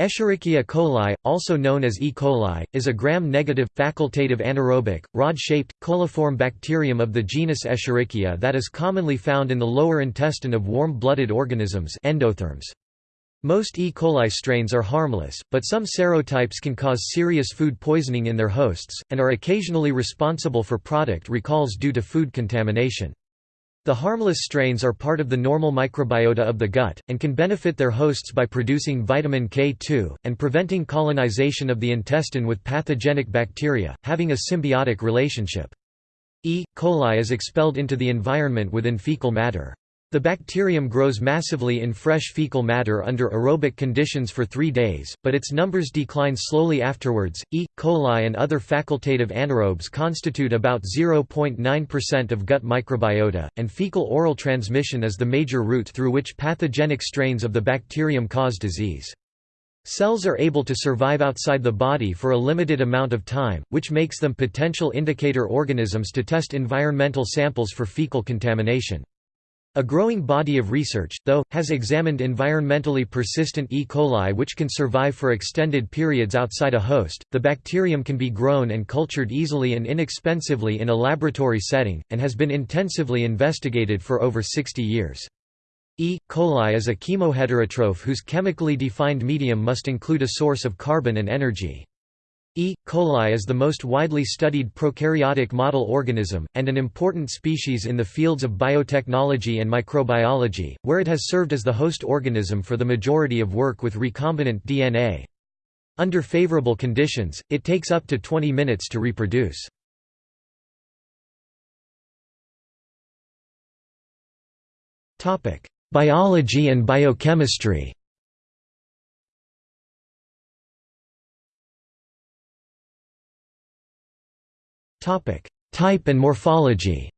Escherichia coli, also known as E. coli, is a gram-negative, facultative anaerobic, rod-shaped, coliform bacterium of the genus Escherichia that is commonly found in the lower intestine of warm-blooded organisms endotherms. Most E. coli strains are harmless, but some serotypes can cause serious food poisoning in their hosts, and are occasionally responsible for product recalls due to food contamination. The harmless strains are part of the normal microbiota of the gut, and can benefit their hosts by producing vitamin K2, and preventing colonization of the intestine with pathogenic bacteria, having a symbiotic relationship. E. coli is expelled into the environment within fecal matter. The bacterium grows massively in fresh fecal matter under aerobic conditions for three days, but its numbers decline slowly afterwards. E. coli and other facultative anaerobes constitute about 0.9% of gut microbiota, and fecal oral transmission is the major route through which pathogenic strains of the bacterium cause disease. Cells are able to survive outside the body for a limited amount of time, which makes them potential indicator organisms to test environmental samples for fecal contamination. A growing body of research, though, has examined environmentally persistent E. coli which can survive for extended periods outside a host. The bacterium can be grown and cultured easily and inexpensively in a laboratory setting, and has been intensively investigated for over 60 years. E. coli is a chemoheterotroph whose chemically defined medium must include a source of carbon and energy. E. coli is the most widely studied prokaryotic model organism, and an important species in the fields of biotechnology and microbiology, where it has served as the host organism for the majority of work with recombinant DNA. Under favorable conditions, it takes up to 20 minutes to reproduce. Biology and biochemistry Topic: Type and morphology.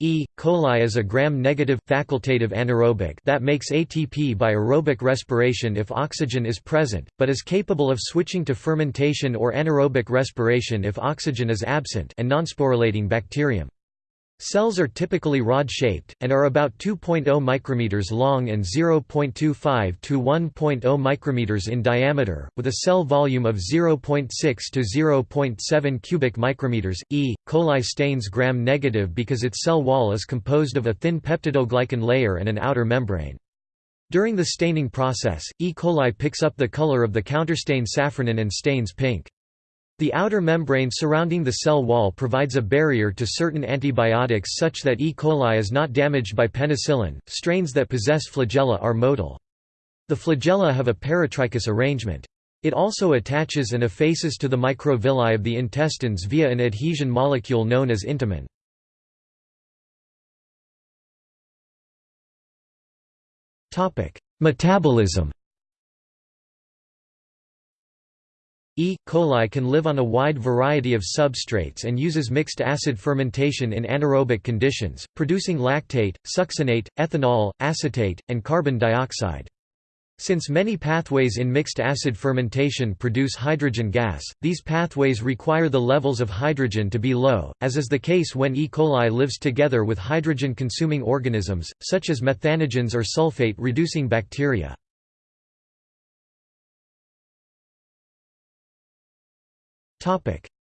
E. coli is a gram-negative, facultative anaerobic that makes ATP by aerobic respiration if oxygen is present, but is capable of switching to fermentation or anaerobic respiration if oxygen is absent and nonsporulating bacterium. Cells are typically rod-shaped, and are about 2.0 micrometers long and 0.25 to 1.0 micrometers in diameter, with a cell volume of 0.6 to 0.7 cubic micrometers. E. coli stains gram-negative because its cell wall is composed of a thin peptidoglycan layer and an outer membrane. During the staining process, E. coli picks up the color of the counterstain safranin and stains pink. The outer membrane surrounding the cell wall provides a barrier to certain antibiotics such that E. coli is not damaged by penicillin. Strains that possess flagella are motile. The flagella have a peritrichous arrangement. It also attaches and effaces to the microvilli of the intestines via an adhesion molecule known as intimin. Metabolism E. coli can live on a wide variety of substrates and uses mixed acid fermentation in anaerobic conditions, producing lactate, succinate, ethanol, acetate, and carbon dioxide. Since many pathways in mixed acid fermentation produce hydrogen gas, these pathways require the levels of hydrogen to be low, as is the case when E. coli lives together with hydrogen-consuming organisms, such as methanogens or sulfate-reducing bacteria.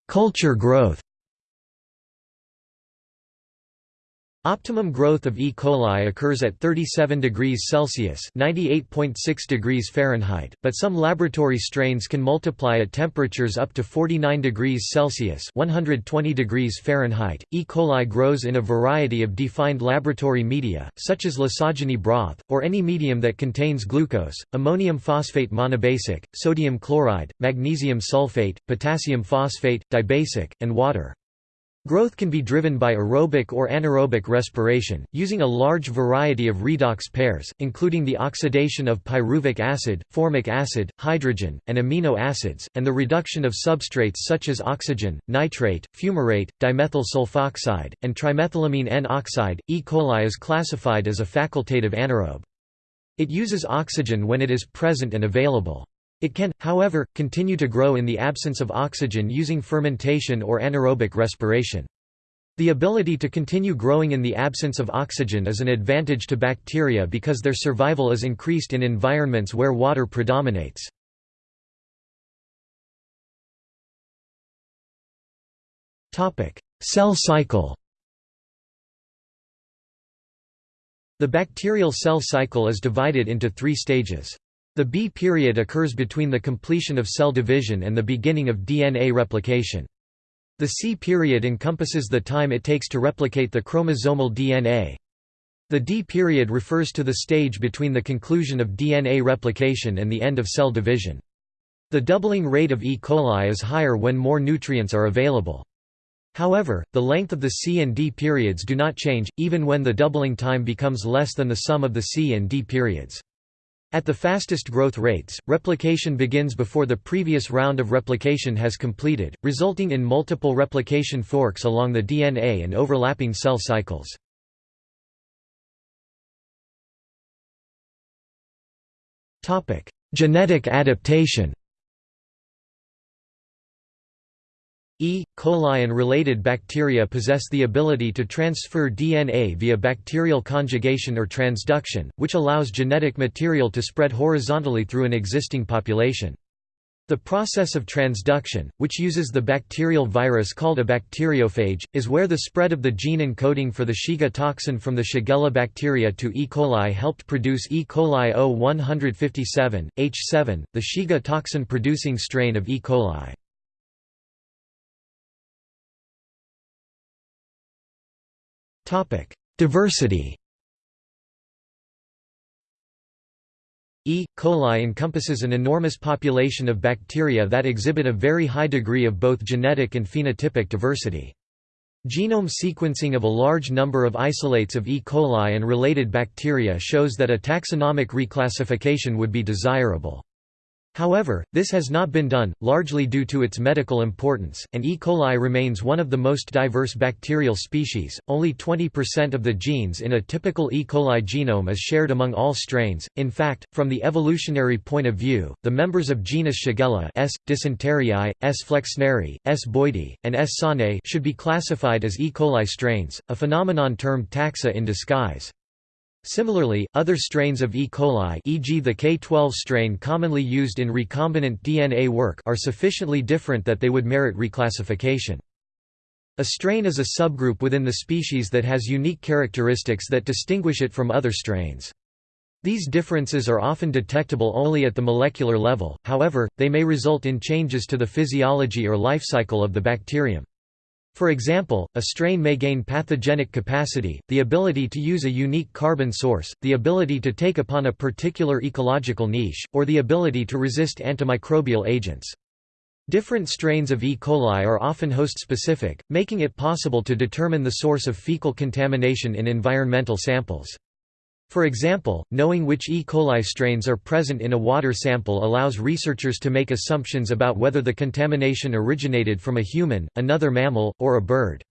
Culture growth Optimum growth of E. coli occurs at 37 degrees Celsius (98.6 degrees Fahrenheit), but some laboratory strains can multiply at temperatures up to 49 degrees Celsius (120 degrees Fahrenheit). E. coli grows in a variety of defined laboratory media, such as lysogeny broth, or any medium that contains glucose, ammonium phosphate monobasic, sodium chloride, magnesium sulfate, potassium phosphate, dibasic, and water. Growth can be driven by aerobic or anaerobic respiration, using a large variety of redox pairs, including the oxidation of pyruvic acid, formic acid, hydrogen, and amino acids, and the reduction of substrates such as oxygen, nitrate, fumarate, dimethyl sulfoxide, and trimethylamine N-oxide. E. coli is classified as a facultative anaerobe. It uses oxygen when it is present and available. It can, however, continue to grow in the absence of oxygen using fermentation or anaerobic respiration. The ability to continue growing in the absence of oxygen is an advantage to bacteria because their survival is increased in environments where water predominates. Cell cycle The bacterial cell cycle is divided into three stages. The B period occurs between the completion of cell division and the beginning of DNA replication. The C period encompasses the time it takes to replicate the chromosomal DNA. The D period refers to the stage between the conclusion of DNA replication and the end of cell division. The doubling rate of E. coli is higher when more nutrients are available. However, the length of the C and D periods do not change, even when the doubling time becomes less than the sum of the C and D periods. At the fastest growth rates, replication begins before the previous round of replication has completed, resulting in multiple replication forks along the DNA and overlapping cell cycles. Genetic adaptation E. coli and related bacteria possess the ability to transfer DNA via bacterial conjugation or transduction, which allows genetic material to spread horizontally through an existing population. The process of transduction, which uses the bacterial virus called a bacteriophage, is where the spread of the gene encoding for the Shiga toxin from the Shigella bacteria to E. coli helped produce E. coli O157, H7, the Shiga toxin-producing strain of E. coli. Diversity E. coli encompasses an enormous population of bacteria that exhibit a very high degree of both genetic and phenotypic diversity. Genome sequencing of a large number of isolates of E. coli and related bacteria shows that a taxonomic reclassification would be desirable. However, this has not been done, largely due to its medical importance, and E. coli remains one of the most diverse bacterial species. Only 20% of the genes in a typical E. coli genome is shared among all strains. In fact, from the evolutionary point of view, the members of genus Shigella S. dysenteriae, S. flexneri, S. boydii, and S. sonnei should be classified as E. coli strains, a phenomenon termed taxa in disguise. Similarly, other strains of E. coli e.g. the K12 strain commonly used in recombinant DNA work are sufficiently different that they would merit reclassification. A strain is a subgroup within the species that has unique characteristics that distinguish it from other strains. These differences are often detectable only at the molecular level, however, they may result in changes to the physiology or life cycle of the bacterium. For example, a strain may gain pathogenic capacity, the ability to use a unique carbon source, the ability to take upon a particular ecological niche, or the ability to resist antimicrobial agents. Different strains of E. coli are often host-specific, making it possible to determine the source of fecal contamination in environmental samples. For example, knowing which E. coli strains are present in a water sample allows researchers to make assumptions about whether the contamination originated from a human, another mammal, or a bird.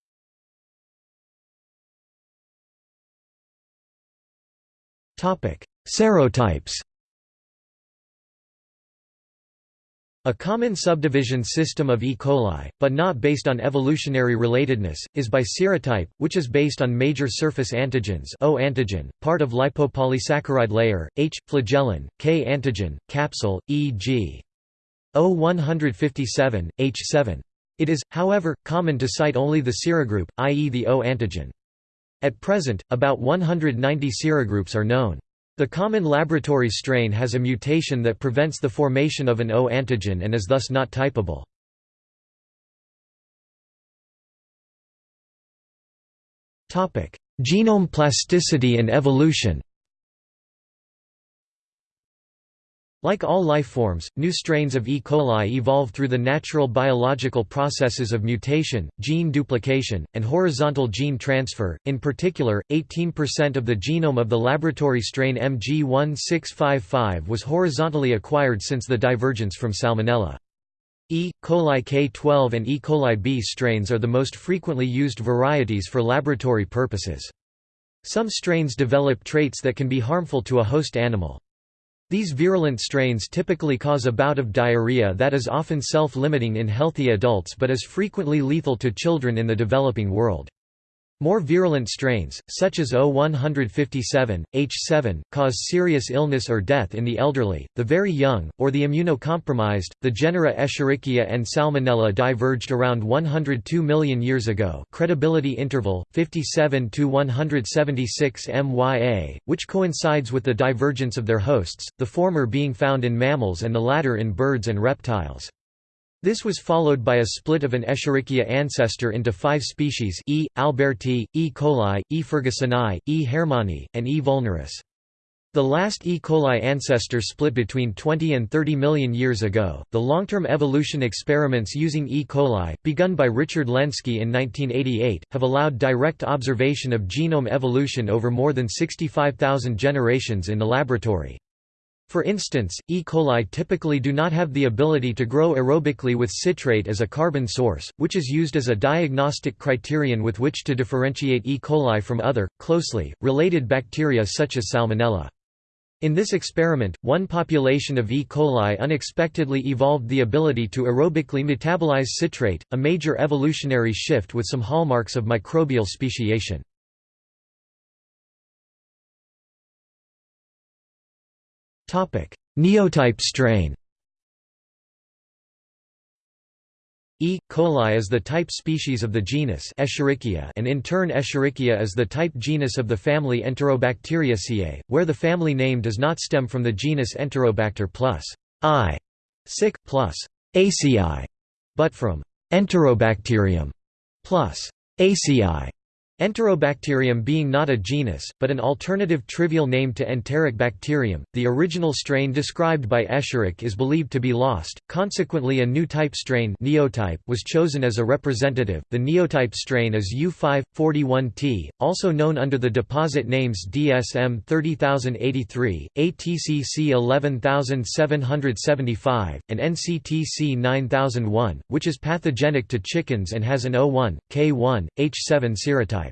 Serotypes A common subdivision system of E. coli, but not based on evolutionary relatedness, is by serotype, which is based on major surface antigens O antigen, part of lipopolysaccharide layer, H, flagellin, K antigen, capsule, e.g. O157, H7. It is, however, common to cite only the serogroup, i.e. the O antigen. At present, about 190 serogroups are known. The common laboratory strain has a mutation that prevents the formation of an O antigen and is thus not typable. Genome plasticity and evolution Like all life forms, new strains of E. coli evolve through the natural biological processes of mutation, gene duplication, and horizontal gene transfer. In particular, 18% of the genome of the laboratory strain MG1655 was horizontally acquired since the divergence from Salmonella. E. coli K12 and E. coli B strains are the most frequently used varieties for laboratory purposes. Some strains develop traits that can be harmful to a host animal. These virulent strains typically cause a bout of diarrhea that is often self-limiting in healthy adults but is frequently lethal to children in the developing world. More virulent strains, such as O157, H7, cause serious illness or death in the elderly, the very young, or the immunocompromised. The genera Escherichia and Salmonella diverged around 102 million years ago. Credibility interval 57 to 176 MYA, which coincides with the divergence of their hosts, the former being found in mammals and the latter in birds and reptiles. This was followed by a split of an Escherichia ancestor into five species E. alberti, E. coli, E. fergusoni, E. hermanni, and E. vulneris. The last E. coli ancestor split between 20 and 30 million years ago. The long term evolution experiments using E. coli, begun by Richard Lenski in 1988, have allowed direct observation of genome evolution over more than 65,000 generations in the laboratory. For instance, E. coli typically do not have the ability to grow aerobically with citrate as a carbon source, which is used as a diagnostic criterion with which to differentiate E. coli from other, closely, related bacteria such as Salmonella. In this experiment, one population of E. coli unexpectedly evolved the ability to aerobically metabolize citrate, a major evolutionary shift with some hallmarks of microbial speciation. Neotype strain E. coli is the type species of the genus Escherichia and in turn Escherichia is the type genus of the family Enterobacteriaceae, where the family name does not stem from the genus Enterobacter plus I sic plus ACI, but from Enterobacterium plus acei. Enterobacterium being not a genus, but an alternative trivial name to enteric bacterium, the original strain described by Escherich is believed to be lost, consequently a new type strain neotype was chosen as a representative. The neotype strain is U541T, also known under the deposit names DSM 30083, ATCC 11775, and NCTC 9001, which is pathogenic to chickens and has an O1, K1, H7 serotype.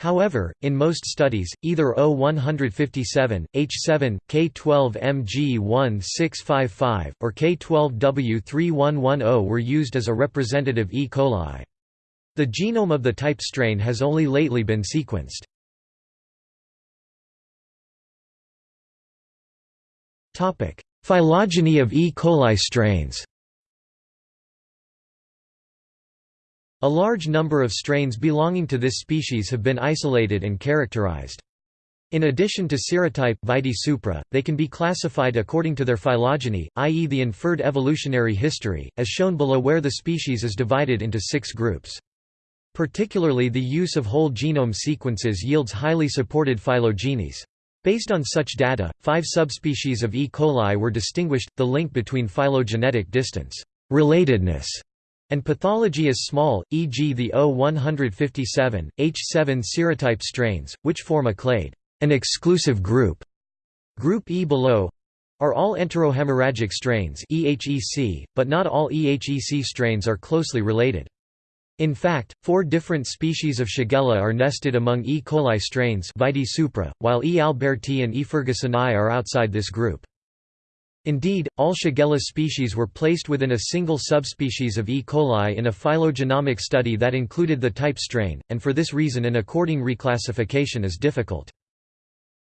However, in most studies, either O157, H7, K12MG1655, or K12W3110 were used as a representative E. coli. The genome of the type strain has only lately been sequenced. Phylogeny of E. coli strains A large number of strains belonging to this species have been isolated and characterized. In addition to serotype vide supra, they can be classified according to their phylogeny, i.e. the inferred evolutionary history, as shown below where the species is divided into six groups. Particularly the use of whole genome sequences yields highly supported phylogenies. Based on such data, five subspecies of E. coli were distinguished, the link between phylogenetic distance relatedness and pathology is small, e.g. the O157, H7 serotype strains, which form a clade an exclusive group. Group E below are all enterohemorrhagic strains EHEC, but not all EHEC strains are closely related. In fact, four different species of Shigella are nested among E. coli strains while E. alberti and E. fergusoni are outside this group. Indeed, all Shigella species were placed within a single subspecies of E. coli in a phylogenomic study that included the type strain, and for this reason an according reclassification is difficult.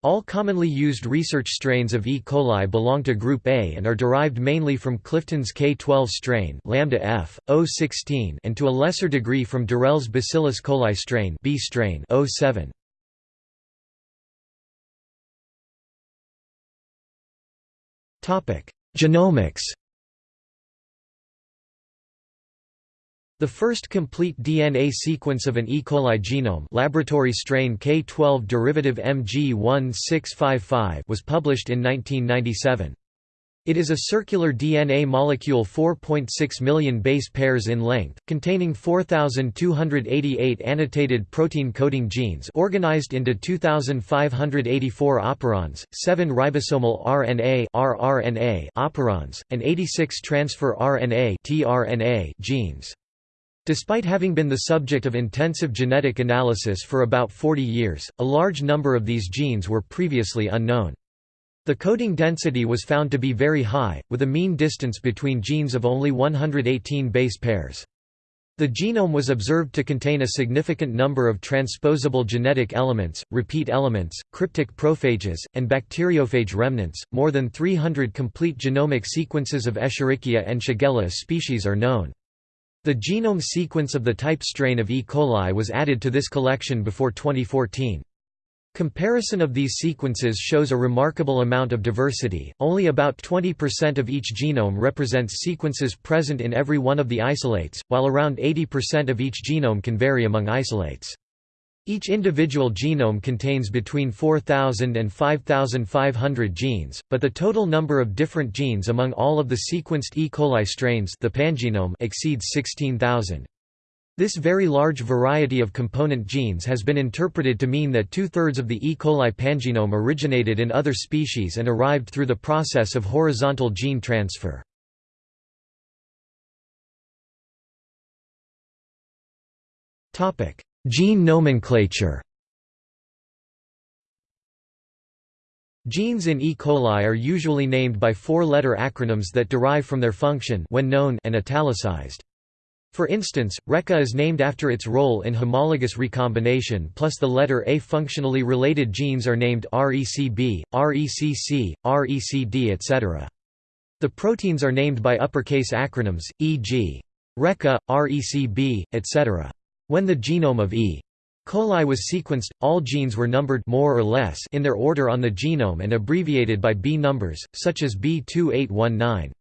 All commonly used research strains of E. coli belong to group A and are derived mainly from Clifton's K12 strain lambda F, O16 and to a lesser degree from d'Herelle's Bacillus coli strain B strain O7. Genomics The first complete DNA sequence of an E. coli genome laboratory strain K12 derivative MG1655 was published in 1997. It is a circular DNA molecule 4.6 million base pairs in length, containing 4,288 annotated protein coding genes organized into 2,584 operons, 7 ribosomal RNA rRNA operons, and 86 transfer RNA tRNA genes. Despite having been the subject of intensive genetic analysis for about 40 years, a large number of these genes were previously unknown. The coding density was found to be very high, with a mean distance between genes of only 118 base pairs. The genome was observed to contain a significant number of transposable genetic elements, repeat elements, cryptic prophages, and bacteriophage remnants. More than 300 complete genomic sequences of Escherichia and Shigella species are known. The genome sequence of the type strain of E. coli was added to this collection before 2014. Comparison of these sequences shows a remarkable amount of diversity, only about 20% of each genome represents sequences present in every one of the isolates, while around 80% of each genome can vary among isolates. Each individual genome contains between 4,000 and 5,500 genes, but the total number of different genes among all of the sequenced E. coli strains the pangenome exceeds 16,000. This very large variety of component genes has been interpreted to mean that two-thirds of the E. coli pangenome originated in other species and arrived through the process of horizontal gene transfer. Gene nomenclature Genes in E. coli are usually named by four-letter acronyms that derive from their function when known and italicized. For instance, RECA is named after its role in homologous recombination plus the letter A. Functionally related genes are named RECB, RECC, RECD etc. The proteins are named by uppercase acronyms, e.g. RECA, RECB, etc. When the genome of E. coli was sequenced, all genes were numbered more or less in their order on the genome and abbreviated by B numbers, such as B2819.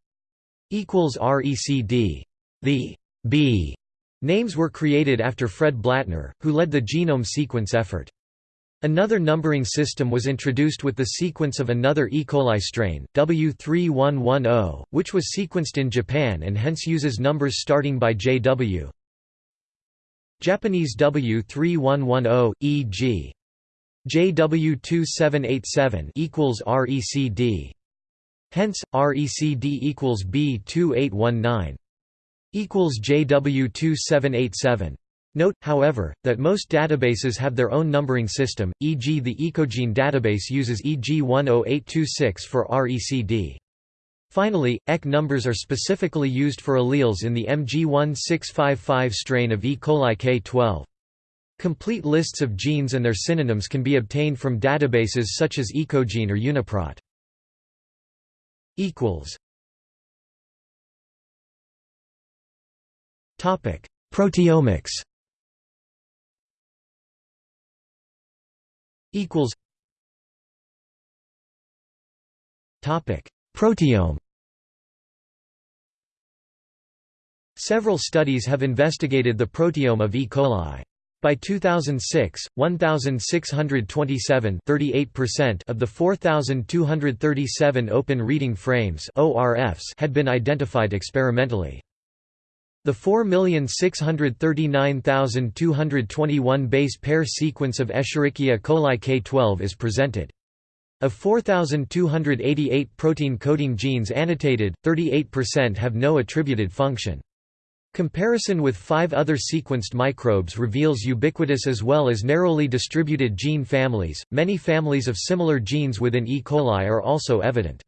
RECD. The B names were created after Fred Blattner, who led the genome sequence effort. Another numbering system was introduced with the sequence of another E. coli strain, W3110, which was sequenced in Japan and hence uses numbers starting by JW. Japanese W3110, e.g. JW2787 equals RECD. Hence, RECD equals B2819 equals JW2787. Note, however, that most databases have their own numbering system, e.g. the Ecogene database uses EG10826 for RECD. Finally, EC numbers are specifically used for alleles in the MG1655 strain of E. coli K12. Complete lists of genes and their synonyms can be obtained from databases such as Ecogene or Uniprot. Proteomics. Equals. Topic: Proteome. Several studies have investigated the proteome of E. coli. By 2006, 1,627 of the 4,237 open reading frames had been identified experimentally. The 4,639,221 base pair sequence of Escherichia coli K12 is presented. Of 4,288 protein coding genes annotated, 38% have no attributed function. Comparison with five other sequenced microbes reveals ubiquitous as well as narrowly distributed gene families. Many families of similar genes within E. coli are also evident.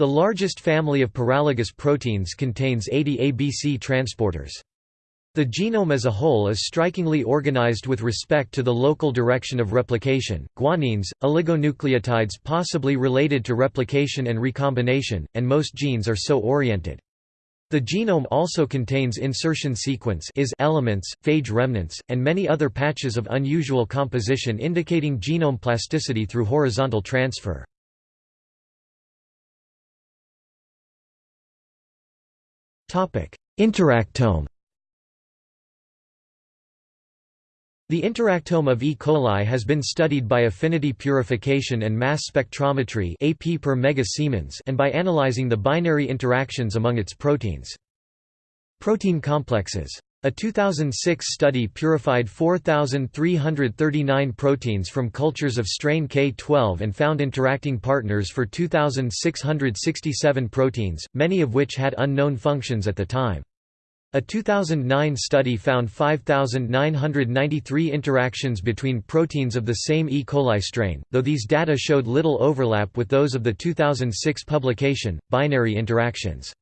The largest family of paralogous proteins contains 80 ABC transporters. The genome as a whole is strikingly organized with respect to the local direction of replication, guanines, oligonucleotides possibly related to replication and recombination, and most genes are so oriented. The genome also contains insertion sequence is elements, phage remnants, and many other patches of unusual composition indicating genome plasticity through horizontal transfer. Interactome The interactome of E. coli has been studied by affinity purification and mass spectrometry AP per mega Siemens and by analyzing the binary interactions among its proteins. Protein complexes. A 2006 study purified 4,339 proteins from cultures of strain K12 and found interacting partners for 2,667 proteins, many of which had unknown functions at the time. A 2009 study found 5,993 interactions between proteins of the same E. coli strain, though these data showed little overlap with those of the 2006 publication, Binary Interactions.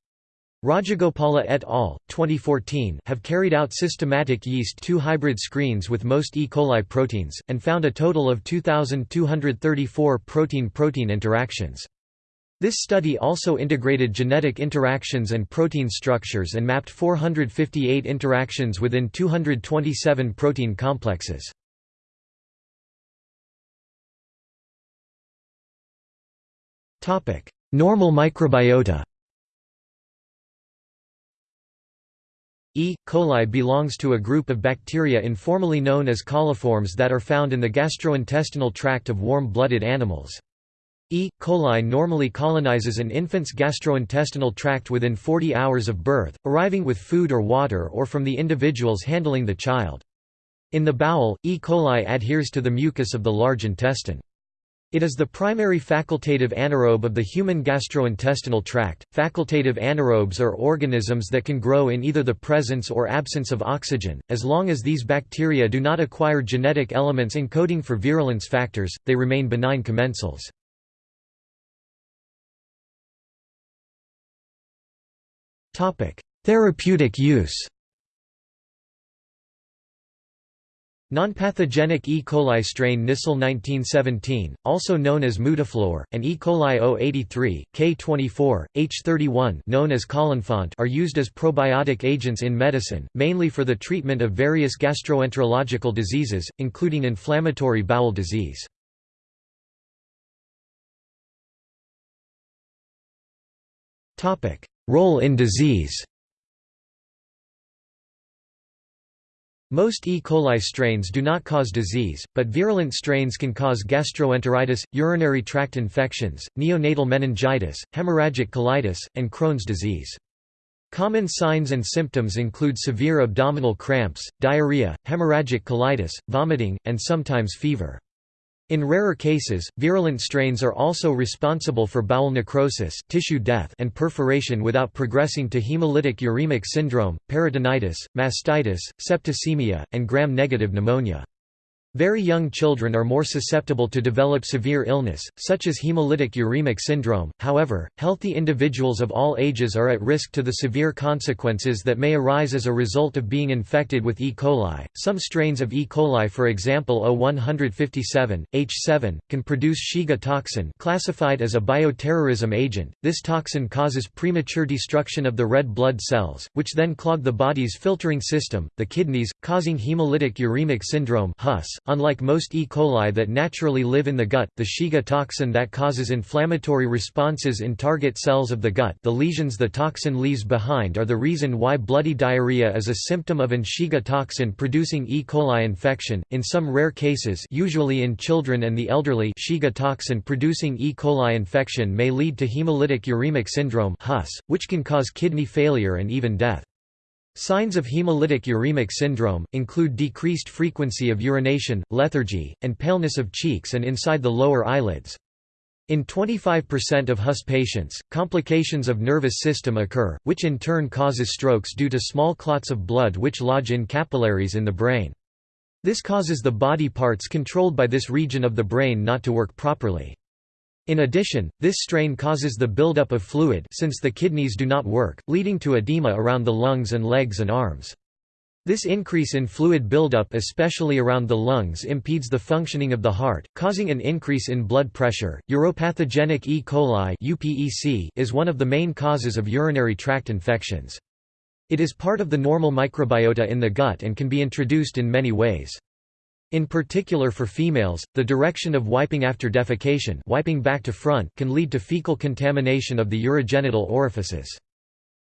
Rajagopala et al. 2014 have carried out systematic yeast 2 hybrid screens with most E. coli proteins, and found a total of 2,234 protein-protein interactions. This study also integrated genetic interactions and protein structures and mapped 458 interactions within 227 protein complexes. Normal microbiota E. coli belongs to a group of bacteria informally known as coliforms that are found in the gastrointestinal tract of warm-blooded animals. E. coli normally colonizes an infant's gastrointestinal tract within 40 hours of birth, arriving with food or water or from the individuals handling the child. In the bowel, E. coli adheres to the mucus of the large intestine. It is the primary facultative anaerobe of the human gastrointestinal tract. Facultative anaerobes are organisms that can grow in either the presence or absence of oxygen. As long as these bacteria do not acquire genetic elements encoding for virulence factors, they remain benign commensals. Topic: Therapeutic use. Nonpathogenic E. coli strain Nissl 1917, also known as Mutaflor, and E. coli O83, K24, H31 known as Colinfant are used as probiotic agents in medicine, mainly for the treatment of various gastroenterological diseases, including inflammatory bowel disease. Role in disease Most E. coli strains do not cause disease, but virulent strains can cause gastroenteritis, urinary tract infections, neonatal meningitis, hemorrhagic colitis, and Crohn's disease. Common signs and symptoms include severe abdominal cramps, diarrhea, hemorrhagic colitis, vomiting, and sometimes fever. In rarer cases, virulent strains are also responsible for bowel necrosis tissue death and perforation without progressing to hemolytic uremic syndrome, peritonitis, mastitis, septicemia, and gram-negative pneumonia. Very young children are more susceptible to develop severe illness, such as hemolytic uremic syndrome. However, healthy individuals of all ages are at risk to the severe consequences that may arise as a result of being infected with E. coli. Some strains of E. coli, for example O157, H7, can produce Shiga toxin, classified as a bioterrorism agent. This toxin causes premature destruction of the red blood cells, which then clog the body's filtering system, the kidneys, causing hemolytic uremic syndrome (HUS). Unlike most E. coli that naturally live in the gut, the Shiga toxin that causes inflammatory responses in target cells of the gut the lesions the toxin leaves behind are the reason why bloody diarrhea is a symptom of an Shiga toxin-producing E. coli infection. In some rare cases usually in children and the elderly Shiga toxin-producing E. coli infection may lead to hemolytic uremic syndrome which can cause kidney failure and even death. Signs of hemolytic uremic syndrome, include decreased frequency of urination, lethargy, and paleness of cheeks and inside the lower eyelids. In 25% of HUS patients, complications of nervous system occur, which in turn causes strokes due to small clots of blood which lodge in capillaries in the brain. This causes the body parts controlled by this region of the brain not to work properly. In addition, this strain causes the buildup of fluid since the kidneys do not work, leading to edema around the lungs and legs and arms. This increase in fluid buildup especially around the lungs impedes the functioning of the heart, causing an increase in blood pressure. Uropathogenic E. coli (UPEC) is one of the main causes of urinary tract infections. It is part of the normal microbiota in the gut and can be introduced in many ways. In particular for females, the direction of wiping after defecation wiping back to front can lead to fecal contamination of the urogenital orifices.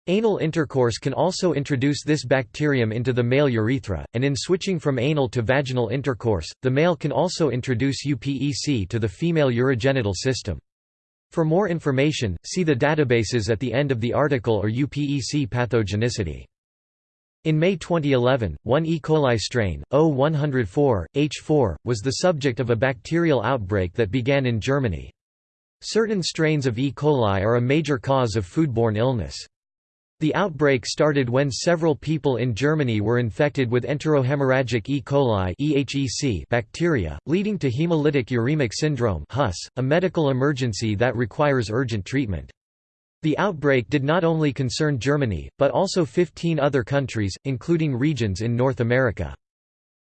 Anal intercourse can also introduce this bacterium into the male urethra, and in switching from anal to vaginal intercourse, the male can also introduce UPEC to the female urogenital system. For more information, see the databases at the end of the article or UPEC pathogenicity. In May 2011, one E. coli strain, O104, H4, was the subject of a bacterial outbreak that began in Germany. Certain strains of E. coli are a major cause of foodborne illness. The outbreak started when several people in Germany were infected with enterohemorrhagic E. coli bacteria, leading to hemolytic uremic syndrome a medical emergency that requires urgent treatment. The outbreak did not only concern Germany, but also 15 other countries, including regions in North America.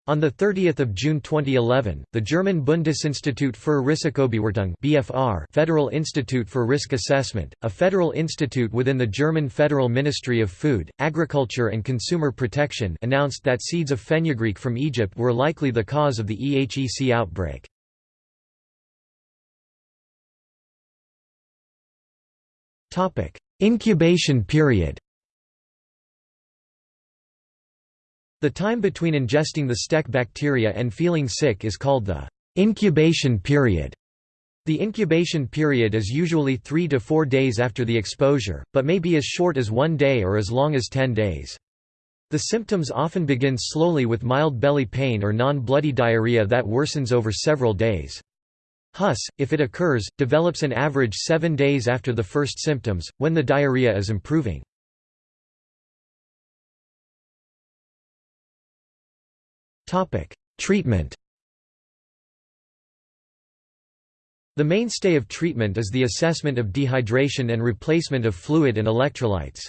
On 30 June 2011, the German Bundesinstitut für Risikobewertung BFR Federal Institute for Risk Assessment, a federal institute within the German Federal Ministry of Food, Agriculture and Consumer Protection announced that seeds of fenugreek from Egypt were likely the cause of the EHEC outbreak. Incubation period The time between ingesting the STEC bacteria and feeling sick is called the incubation period. The incubation period is usually 3 to 4 days after the exposure, but may be as short as one day or as long as 10 days. The symptoms often begin slowly with mild belly pain or non-bloody diarrhea that worsens over several days. HUS, if it occurs, develops an average seven days after the first symptoms, when the diarrhea is improving. Treatment The mainstay of treatment is the assessment of dehydration and replacement of fluid and electrolytes.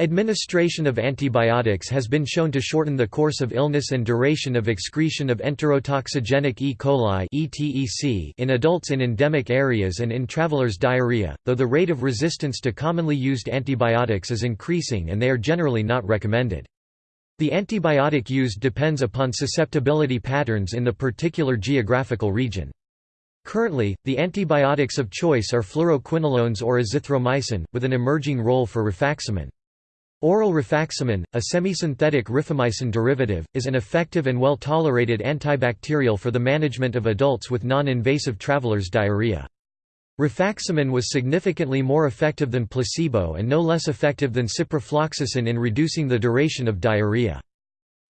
Administration of antibiotics has been shown to shorten the course of illness and duration of excretion of enterotoxigenic E. coli in adults in endemic areas and in travelers' diarrhea, though the rate of resistance to commonly used antibiotics is increasing and they are generally not recommended. The antibiotic used depends upon susceptibility patterns in the particular geographical region. Currently, the antibiotics of choice are fluoroquinolones or azithromycin, with an emerging role for rifaximin. Oral rifaximin, a semisynthetic rifamycin derivative, is an effective and well-tolerated antibacterial for the management of adults with non-invasive traveler's diarrhea. Rifaximin was significantly more effective than placebo and no less effective than ciprofloxacin in reducing the duration of diarrhea.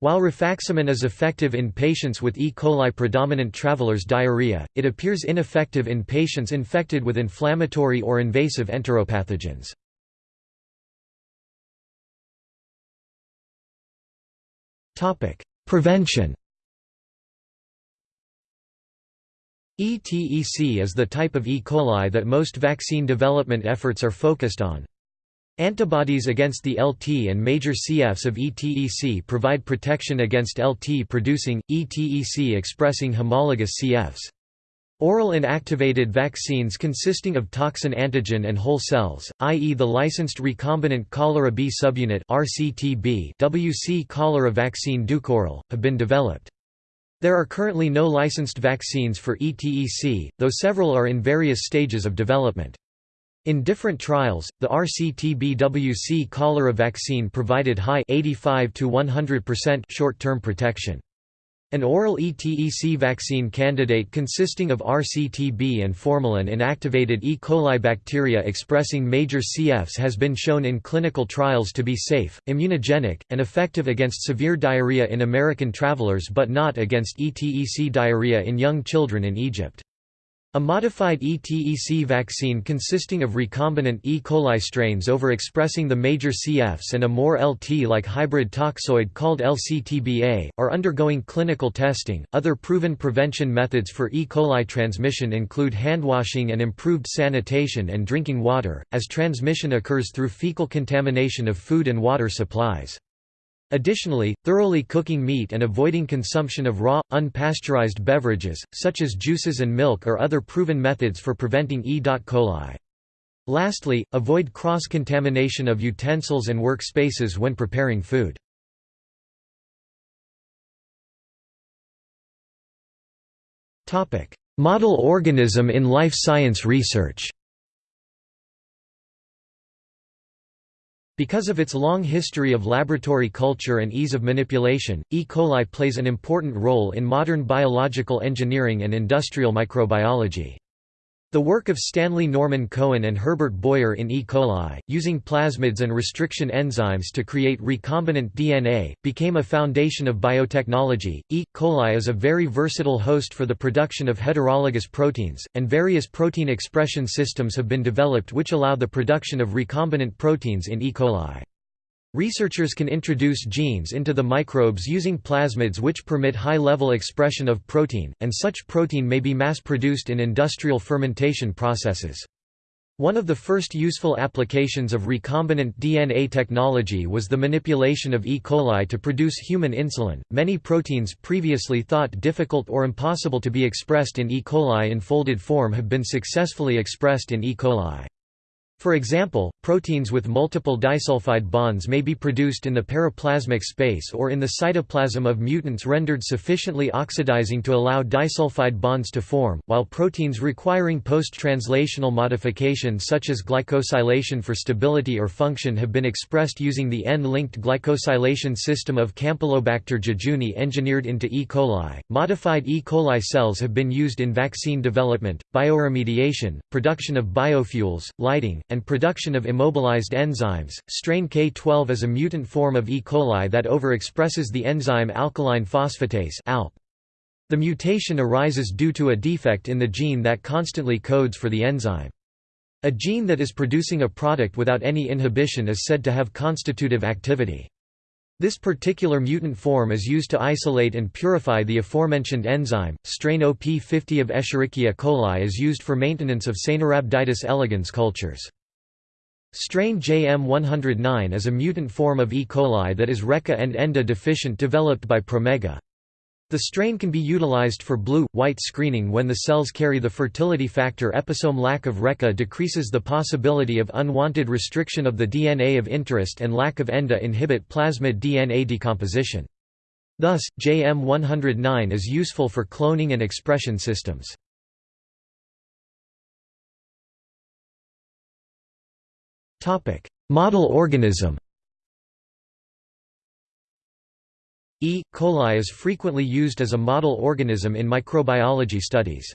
While rifaximin is effective in patients with E. coli predominant traveler's diarrhea, it appears ineffective in patients infected with inflammatory or invasive enteropathogens. Prevention ETEC is the type of E. coli that most vaccine development efforts are focused on. Antibodies against the LT and major CFs of ETEC provide protection against LT-producing, ETEC-expressing homologous CFs. Oral inactivated vaccines consisting of toxin antigen and whole cells, i.e. the licensed recombinant cholera B subunit RCTB WC cholera vaccine Dukoral, have been developed. There are currently no licensed vaccines for ETEC, though several are in various stages of development. In different trials, the RCTB-WC cholera vaccine provided high 85 to 100% short-term protection. An oral ETEC vaccine candidate consisting of RCTB and formalin inactivated E. coli bacteria expressing major CFs has been shown in clinical trials to be safe, immunogenic, and effective against severe diarrhea in American travelers but not against ETEC diarrhea in young children in Egypt. A modified ETEC vaccine consisting of recombinant E. coli strains overexpressing the major CFs and a more LT-like hybrid toxoid called LCTBA, are undergoing clinical testing. Other proven prevention methods for E. coli transmission include handwashing and improved sanitation and drinking water, as transmission occurs through fecal contamination of food and water supplies. Additionally, thoroughly cooking meat and avoiding consumption of raw, unpasteurized beverages, such as juices and milk are other proven methods for preventing E. coli. Lastly, avoid cross-contamination of utensils and workspaces when preparing food. Model organism in life science research Because of its long history of laboratory culture and ease of manipulation, E. coli plays an important role in modern biological engineering and industrial microbiology. The work of Stanley Norman Cohen and Herbert Boyer in E. coli, using plasmids and restriction enzymes to create recombinant DNA, became a foundation of biotechnology. E. coli is a very versatile host for the production of heterologous proteins, and various protein expression systems have been developed which allow the production of recombinant proteins in E. coli. Researchers can introduce genes into the microbes using plasmids which permit high-level expression of protein, and such protein may be mass-produced in industrial fermentation processes. One of the first useful applications of recombinant DNA technology was the manipulation of E. coli to produce human insulin. Many proteins previously thought difficult or impossible to be expressed in E. coli in folded form have been successfully expressed in E. coli. For example, proteins with multiple disulfide bonds may be produced in the periplasmic space or in the cytoplasm of mutants rendered sufficiently oxidizing to allow disulfide bonds to form, while proteins requiring post-translational modification such as glycosylation for stability or function have been expressed using the N-linked glycosylation system of Campylobacter jejuni engineered into E. coli. Modified E. coli cells have been used in vaccine development, bioremediation, production of biofuels, lighting, and production of immobilized enzymes. Strain K12 is a mutant form of E. coli that overexpresses the enzyme alkaline phosphatase (ALP). The mutation arises due to a defect in the gene that constantly codes for the enzyme. A gene that is producing a product without any inhibition is said to have constitutive activity. This particular mutant form is used to isolate and purify the aforementioned enzyme. Strain OP50 of Escherichia coli is used for maintenance of Caenorhabditis elegans cultures. Strain JM109 is a mutant form of E. coli that is RECA and ENDA deficient developed by Promega. The strain can be utilized for blue-white screening when the cells carry the fertility factor episome lack of RECA decreases the possibility of unwanted restriction of the DNA of interest and lack of ENDA inhibit plasmid DNA decomposition. Thus, JM109 is useful for cloning and expression systems. Topic: Model organism. E. coli is frequently used as a model organism in microbiology studies.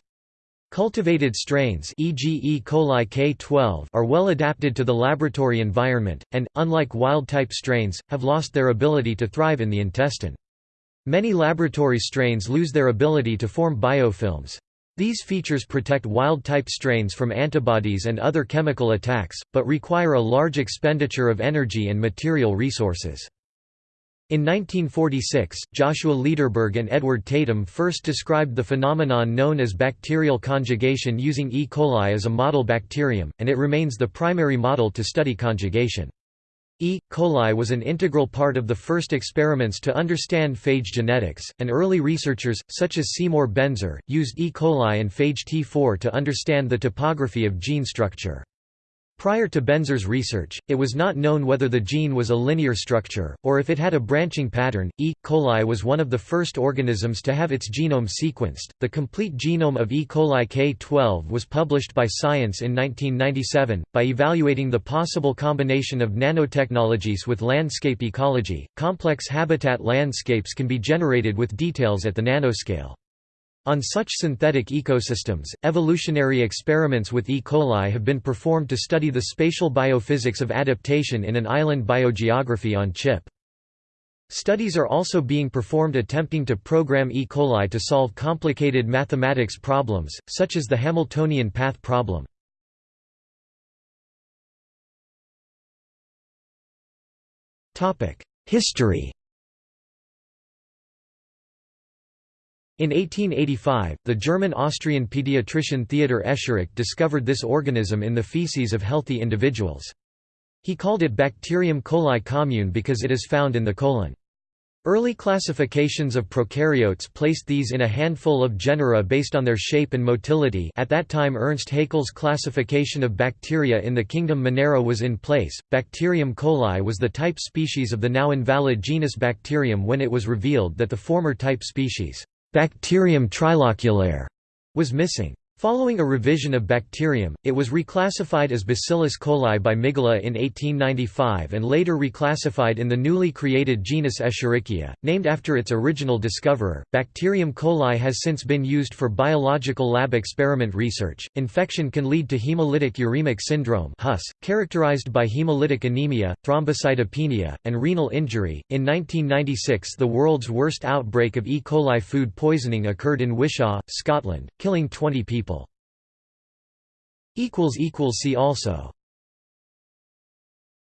Cultivated strains e.g. E. coli K12 are well adapted to the laboratory environment, and, unlike wild-type strains, have lost their ability to thrive in the intestine. Many laboratory strains lose their ability to form biofilms. These features protect wild-type strains from antibodies and other chemical attacks, but require a large expenditure of energy and material resources. In 1946, Joshua Lederberg and Edward Tatum first described the phenomenon known as bacterial conjugation using E. coli as a model bacterium, and it remains the primary model to study conjugation. E. coli was an integral part of the first experiments to understand phage genetics, and early researchers, such as Seymour Benzer, used E. coli and phage T4 to understand the topography of gene structure. Prior to Benzer's research, it was not known whether the gene was a linear structure, or if it had a branching pattern. E. coli was one of the first organisms to have its genome sequenced. The complete genome of E. coli K12 was published by Science in 1997. By evaluating the possible combination of nanotechnologies with landscape ecology, complex habitat landscapes can be generated with details at the nanoscale. On such synthetic ecosystems, evolutionary experiments with E. coli have been performed to study the spatial biophysics of adaptation in an island biogeography on chip. Studies are also being performed attempting to program E. coli to solve complicated mathematics problems, such as the Hamiltonian path problem. History In 1885, the German-Austrian pediatrician Theodor Escherich discovered this organism in the feces of healthy individuals. He called it Bacterium coli commune because it is found in the colon. Early classifications of prokaryotes placed these in a handful of genera based on their shape and motility at that time Ernst Haeckel's classification of bacteria in the kingdom Monera was in place. Bacterium coli was the type species of the now invalid genus Bacterium when it was revealed that the former type species Bacterium triloculare was missing. Following a revision of bacterium, it was reclassified as Bacillus coli by Migula in 1895 and later reclassified in the newly created genus Escherichia, named after its original discoverer. Bacterium coli has since been used for biological lab experiment research. Infection can lead to hemolytic uremic syndrome (HUS), characterized by hemolytic anemia, thrombocytopenia, and renal injury. In 1996, the world's worst outbreak of E. coli food poisoning occurred in Wishaw, Scotland, killing 20 people. See also